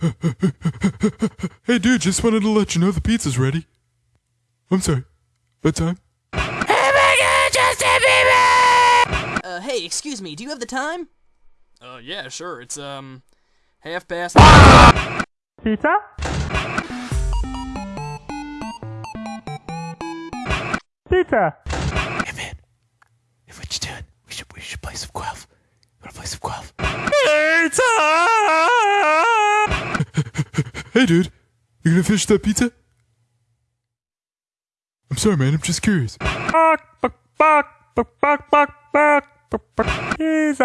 hey, dude, just wanted to let you know the pizza's ready. I'm sorry. Bedtime? Uh, hey, excuse me, do you have the time? Uh, yeah, sure. It's, um, half past. Pizza? Pizza! Hey, man. Hey, what you doing? We should, we should play some Guelph. Wanna play some Guelph? Pizza! Hey, dude, you gonna finish that pizza? I'm sorry, man. I'm just curious. Pizza.